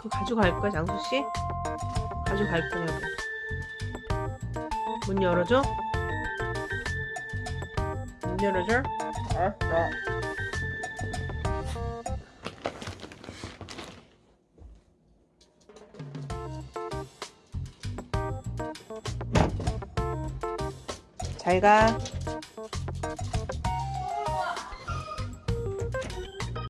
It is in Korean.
그거 가져갈 거야 장수씨? 가져갈 거냐고 문 열어줘? 문 열어줘? 알았어 잘가